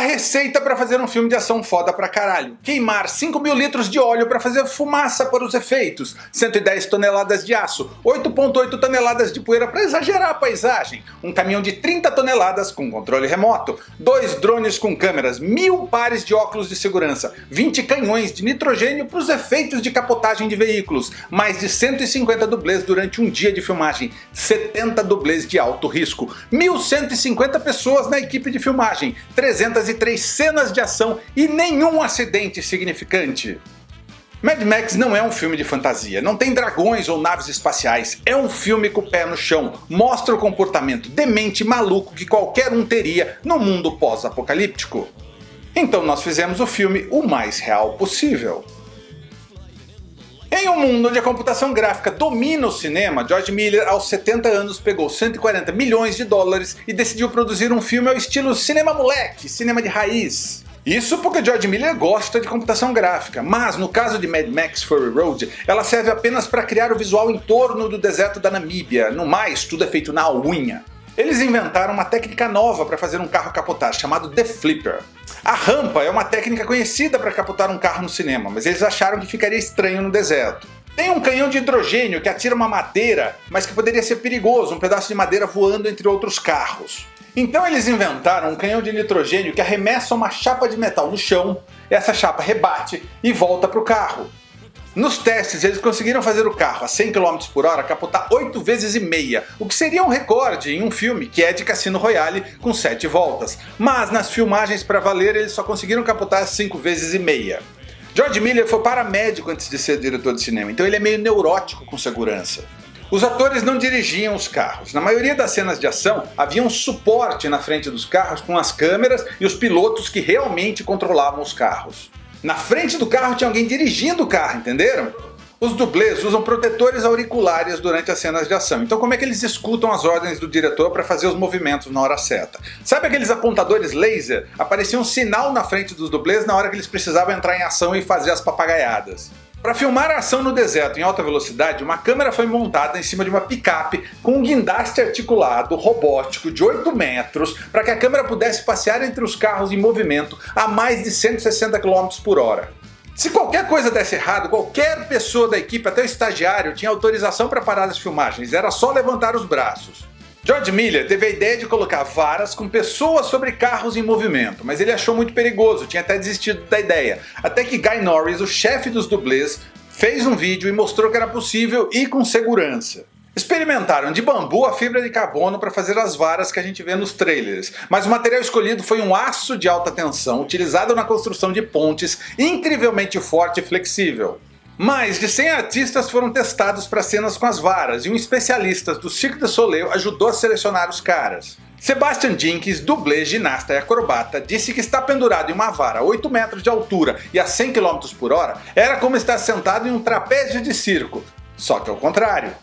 receita para fazer um filme de ação foda pra caralho. Queimar 5 mil litros de óleo para fazer fumaça para os efeitos, 110 toneladas de aço, 8.8 toneladas de poeira para exagerar a paisagem, um caminhão de 30 toneladas com controle remoto, dois drones com câmeras, mil pares de óculos de segurança, 20 canhões de nitrogênio para os efeitos de capotagem de veículos, mais de 150 dublês durante um dia de filmagem, 70 dublês de alto risco, 1150 pessoas na equipe de filmagem, 300 303 cenas de ação e nenhum acidente significante. Mad Max não é um filme de fantasia, não tem dragões ou naves espaciais, é um filme com o pé no chão, mostra o comportamento demente e maluco que qualquer um teria no mundo pós-apocalíptico. Então nós fizemos o filme o mais real possível. Em um mundo onde a computação gráfica domina o cinema, George Miller aos 70 anos pegou 140 milhões de dólares e decidiu produzir um filme ao estilo cinema moleque, cinema de raiz. Isso porque George Miller gosta de computação gráfica, mas no caso de Mad Max Fury Road, ela serve apenas para criar o visual em torno do deserto da Namíbia, no mais tudo é feito na unha. Eles inventaram uma técnica nova para fazer um carro capotar, chamado The Flipper. A rampa é uma técnica conhecida para capotar um carro no cinema, mas eles acharam que ficaria estranho no deserto. Tem um canhão de hidrogênio que atira uma madeira, mas que poderia ser perigoso, um pedaço de madeira voando entre outros carros. Então eles inventaram um canhão de nitrogênio que arremessa uma chapa de metal no chão, essa chapa rebate e volta para o carro. Nos testes eles conseguiram fazer o carro a 100 km por hora capotar 8 vezes e meia, o que seria um recorde em um filme que é de Cassino Royale com 7 voltas, mas nas filmagens para valer eles só conseguiram capotar 5 vezes e meia. George Miller foi paramédico antes de ser diretor de cinema, então ele é meio neurótico com segurança. Os atores não dirigiam os carros. Na maioria das cenas de ação havia um suporte na frente dos carros com as câmeras e os pilotos que realmente controlavam os carros. Na frente do carro tinha alguém dirigindo o carro, entenderam? Os dublês usam protetores auriculares durante as cenas de ação, então como é que eles escutam as ordens do diretor para fazer os movimentos na hora certa? Sabe aqueles apontadores laser? Aparecia um sinal na frente dos dublês na hora que eles precisavam entrar em ação e fazer as papagaiadas. Para filmar a ação no deserto em alta velocidade, uma câmera foi montada em cima de uma picape com um guindaste articulado robótico de 8 metros para que a câmera pudesse passear entre os carros em movimento a mais de 160 km por hora. Se qualquer coisa desse errado, qualquer pessoa da equipe, até o estagiário, tinha autorização para parar as filmagens, era só levantar os braços. George Miller teve a ideia de colocar varas com pessoas sobre carros em movimento, mas ele achou muito perigoso, tinha até desistido da ideia. Até que Guy Norris, o chefe dos dublês, fez um vídeo e mostrou que era possível e com segurança. Experimentaram de bambu a fibra de carbono para fazer as varas que a gente vê nos trailers, mas o material escolhido foi um aço de alta tensão utilizado na construção de pontes incrivelmente forte e flexível. Mais de 100 artistas foram testados para cenas com as varas e um especialista do Cirque du Soleil ajudou a selecionar os caras. Sebastian Jenkins, dublê, ginasta e acrobata, disse que estar pendurado em uma vara a 8 metros de altura e a 100 km por hora era como estar sentado em um trapézio de circo, só que ao contrário.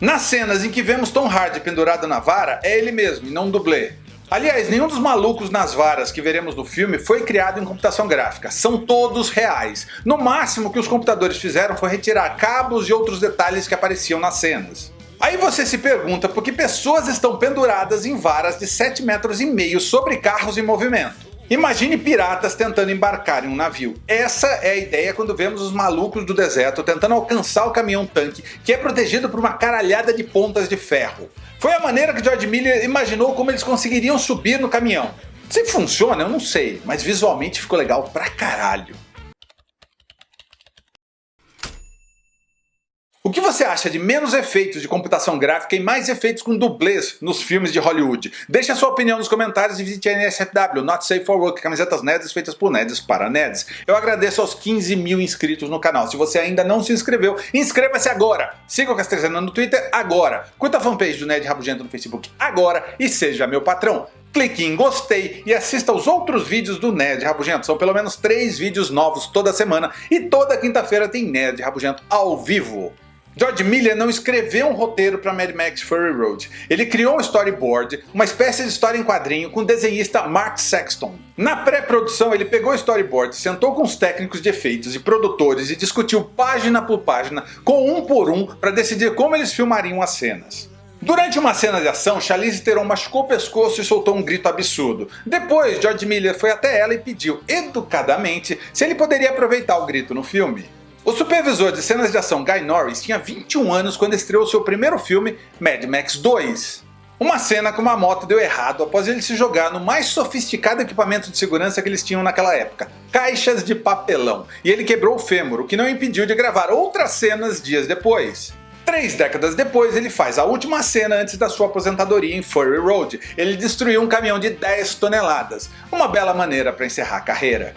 Nas cenas em que vemos Tom Hardy pendurado na vara, é ele mesmo e não um dublê. Aliás, nenhum dos malucos nas varas que veremos no filme foi criado em computação gráfica, são todos reais. No máximo que os computadores fizeram foi retirar cabos e outros detalhes que apareciam nas cenas. Aí você se pergunta por que pessoas estão penduradas em varas de 7 metros e meio sobre carros em movimento. Imagine piratas tentando embarcar em um navio. Essa é a ideia quando vemos os malucos do deserto tentando alcançar o caminhão tanque que é protegido por uma caralhada de pontas de ferro. Foi a maneira que George Miller imaginou como eles conseguiriam subir no caminhão. Se funciona eu não sei, mas visualmente ficou legal pra caralho. O que você acha de menos efeitos de computação gráfica e mais efeitos com dublês nos filmes de Hollywood? Deixe a sua opinião nos comentários e visite a NSFW, Not Safe for Work, camisetas nerds feitas por nerds para nerds. Eu agradeço aos 15 mil inscritos no canal. Se você ainda não se inscreveu, inscreva-se agora! Siga o Castrezana no Twitter agora! Curta a fanpage do Nerd Rabugento no Facebook agora e seja meu patrão! clique em gostei e assista aos outros vídeos do Nerd Rabugento. São pelo menos 3 vídeos novos toda semana e toda quinta-feira tem Nerd Rabugento ao vivo. George Miller não escreveu um roteiro para Mad Max Fury Road. Ele criou um storyboard, uma espécie de história em quadrinho com o desenhista Mark Sexton. Na pré-produção ele pegou o storyboard, sentou com os técnicos de efeitos e produtores e discutiu página por página, com um por um, para decidir como eles filmariam as cenas. Durante uma cena de ação, Charlize Theron machucou o pescoço e soltou um grito absurdo. Depois, George Miller foi até ela e pediu, educadamente, se ele poderia aproveitar o grito no filme. O supervisor de cenas de ação Guy Norris tinha 21 anos quando estreou seu primeiro filme, Mad Max 2. Uma cena com uma moto deu errado após ele se jogar no mais sofisticado equipamento de segurança que eles tinham naquela época, caixas de papelão, e ele quebrou o fêmur, o que não impediu de gravar outras cenas dias depois. Três décadas depois, ele faz a última cena antes da sua aposentadoria em Furry Road. Ele destruiu um caminhão de 10 toneladas, uma bela maneira para encerrar a carreira.